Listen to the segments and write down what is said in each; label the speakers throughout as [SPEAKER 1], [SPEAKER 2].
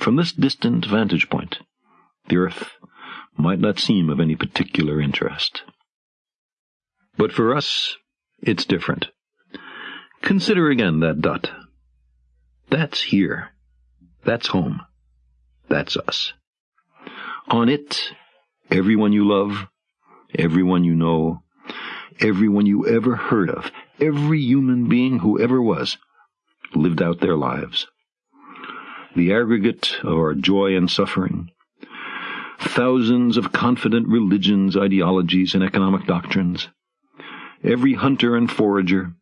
[SPEAKER 1] From this distant vantage point, the earth might not seem of any particular interest. But for us, it's different. Consider again that dot. That's here. That's home. That's us. On it, everyone you love, everyone you know, everyone you ever heard of, every human being who ever was, lived out their lives. The aggregate of our joy and suffering, thousands of confident religions, ideologies, and economic doctrines, every hunter and forager,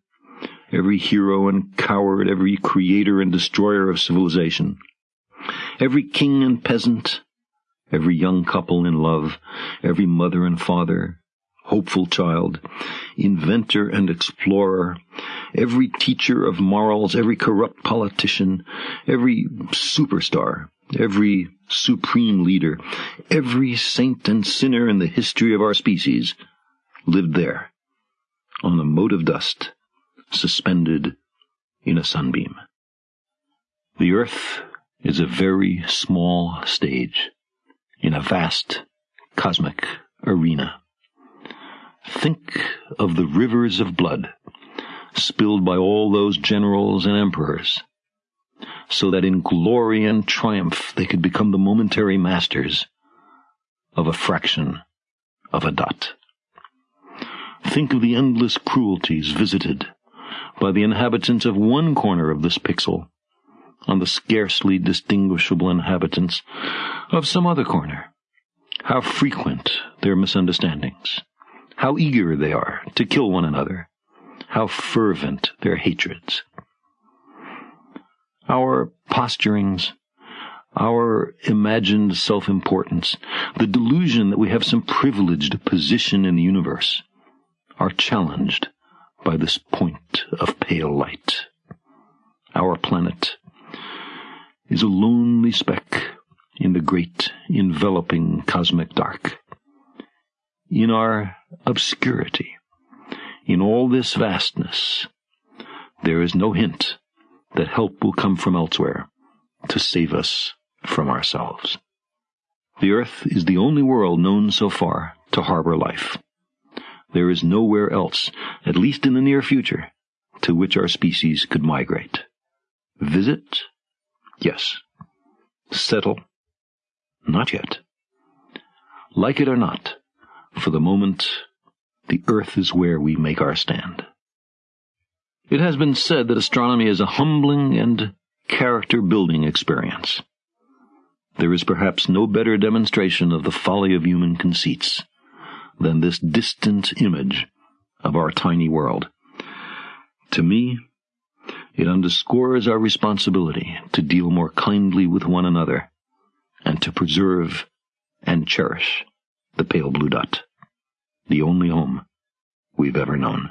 [SPEAKER 1] every hero and coward, every creator and destroyer of civilization, every king and peasant, every young couple in love, every mother and father, hopeful child, inventor and explorer, every teacher of morals, every corrupt politician, every superstar, every supreme leader, every saint and sinner in the history of our species lived there, on a mote of dust, suspended in a sunbeam. The earth is a very small stage in a vast cosmic arena. Think of the rivers of blood spilled by all those generals and emperors, so that in glory and triumph they could become the momentary masters of a fraction of a dot. Think of the endless cruelties visited by the inhabitants of one corner of this pixel on the scarcely distinguishable inhabitants of some other corner. How frequent their misunderstandings. How eager they are to kill one another. How fervent their hatreds. Our posturings, our imagined self-importance, the delusion that we have some privileged position in the universe, are challenged by this point of pale light. Our planet is a lonely speck in the great enveloping cosmic dark. In our obscurity, in all this vastness, there is no hint that help will come from elsewhere to save us from ourselves. The earth is the only world known so far to harbor life. There is nowhere else, at least in the near future, to which our species could migrate. Visit? Yes. Settle? Not yet. Like it or not, for the moment, the earth is where we make our stand. It has been said that astronomy is a humbling and character-building experience. There is perhaps no better demonstration of the folly of human conceits than this distant image of our tiny world. To me, it underscores our responsibility to deal more kindly with one another and to preserve and cherish the pale blue dot, the only home we've ever known.